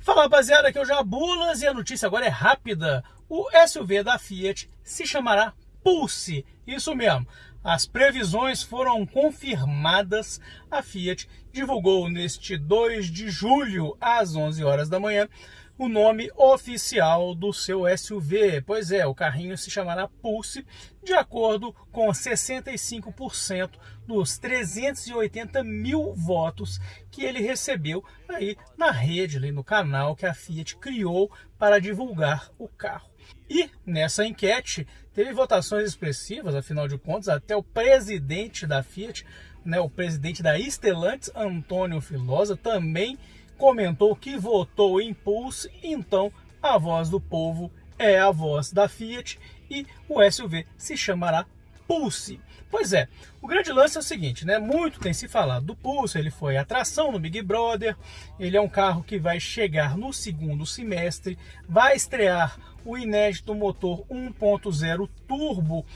Fala rapaziada, aqui é o Jabulas e a notícia agora é rápida. O SUV da Fiat se chamará Pulse, isso mesmo. As previsões foram confirmadas. A Fiat divulgou neste 2 de julho, às 11 horas da manhã, o nome oficial do seu SUV. Pois é, o carrinho se chamará Pulse, de acordo com 65% dos 380 mil votos que ele recebeu aí na rede, ali no canal que a Fiat criou para divulgar o carro. E nessa enquete teve votações expressivas, afinal de contas, até o presidente da Fiat, né, o presidente da Stellantis, Antônio Filosa, também comentou que votou em Pulse, então a voz do povo é a voz da Fiat e o SUV se chamará Pulse. Pois é, o grande lance é o seguinte, né? Muito tem se falado do Pulse, ele foi atração no Big Brother, ele é um carro que vai chegar no segundo semestre, vai estrear o inédito motor 1.0 turbo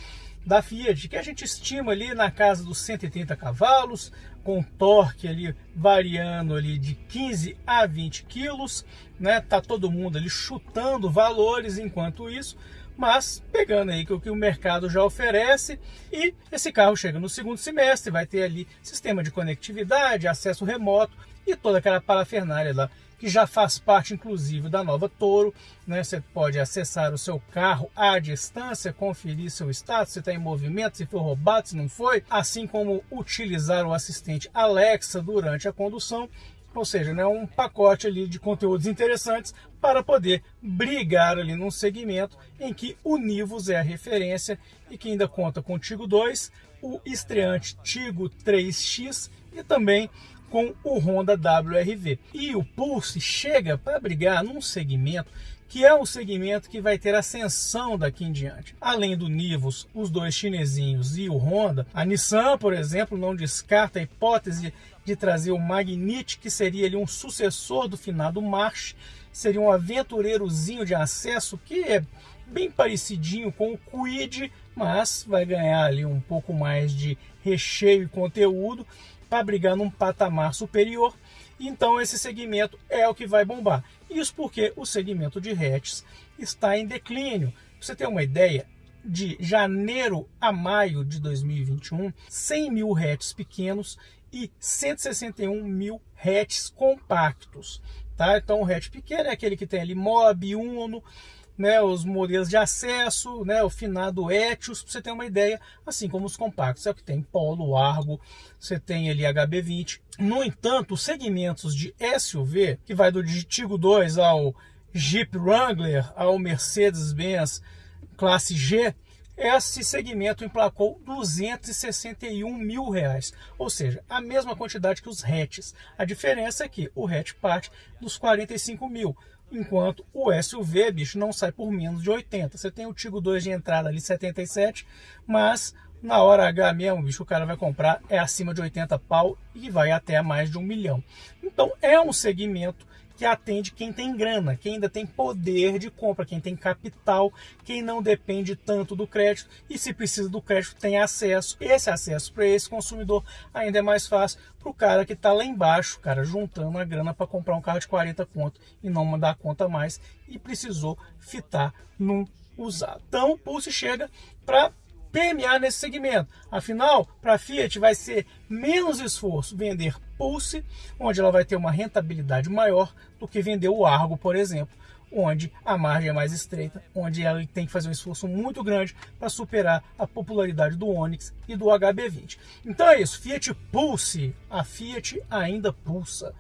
da Fiat, que a gente estima ali na casa dos 130 cavalos, com torque ali variando ali de 15 a 20 quilos, né? Tá todo mundo ali chutando valores enquanto isso, mas pegando aí o que o mercado já oferece e esse carro chega no segundo semestre, vai ter ali sistema de conectividade, acesso remoto e toda aquela parafernália lá que já faz parte inclusive da nova Toro, né? Você pode acessar o seu carro à distância, conferir seu status, se está em movimento, se foi roubado, se não foi, assim como utilizar o assistente Alexa durante a condução, ou seja, né, um pacote ali de conteúdos interessantes para poder brigar ali num segmento em que o Nivus é a referência e que ainda conta com o Tigo 2, o estreante Tigo 3X e também com o Honda WRV. E o Pulse chega para brigar num segmento que é um segmento que vai ter ascensão daqui em diante. Além do Nivus, os dois chinesinhos e o Honda, a Nissan, por exemplo, não descarta a hipótese de trazer o Magnite, que seria ali um sucessor do finado March, seria um aventureirozinho de acesso que é bem parecidinho com o Quid, mas vai ganhar ali um pouco mais de recheio e conteúdo para brigar num patamar superior. Então esse segmento é o que vai bombar. Isso porque o segmento de hatches está em declínio. Pra você ter uma ideia, de janeiro a maio de 2021, 100 mil hatches pequenos e 161 mil hatches compactos. Tá? Então o hatch pequeno é aquele que tem ali Mob, Uno, né, os modelos de acesso, né, o finado Etios, para você ter uma ideia, assim como os compactos, é o que tem Polo, Argo, você tem ali HB20. No entanto, os segmentos de SUV, que vai do Tigo 2 ao Jeep Wrangler, ao Mercedes-Benz classe G, esse segmento emplacou 261 mil reais, ou seja, a mesma quantidade que os hatches. A diferença é que o hatch parte dos 45 mil, enquanto o SUV, bicho, não sai por menos de 80. Você tem o Tigo 2 de entrada ali 77, mas na hora H mesmo, bicho, o cara vai comprar é acima de 80 pau e vai até mais de um milhão. Então é um segmento que atende quem tem grana, quem ainda tem poder de compra, quem tem capital, quem não depende tanto do crédito e se precisa do crédito tem acesso. Esse acesso para esse consumidor ainda é mais fácil para o cara que está lá embaixo, cara, juntando a grana para comprar um carro de 40 conto e não mandar conta mais e precisou fitar num usado. Então o Pulse chega para permear nesse segmento. Afinal, para a Fiat vai ser menos esforço vender Pulse, onde ela vai ter uma rentabilidade maior do que vender o Argo, por exemplo, onde a margem é mais estreita, onde ela tem que fazer um esforço muito grande para superar a popularidade do Onix e do HB20. Então é isso, Fiat Pulse, a Fiat ainda pulsa.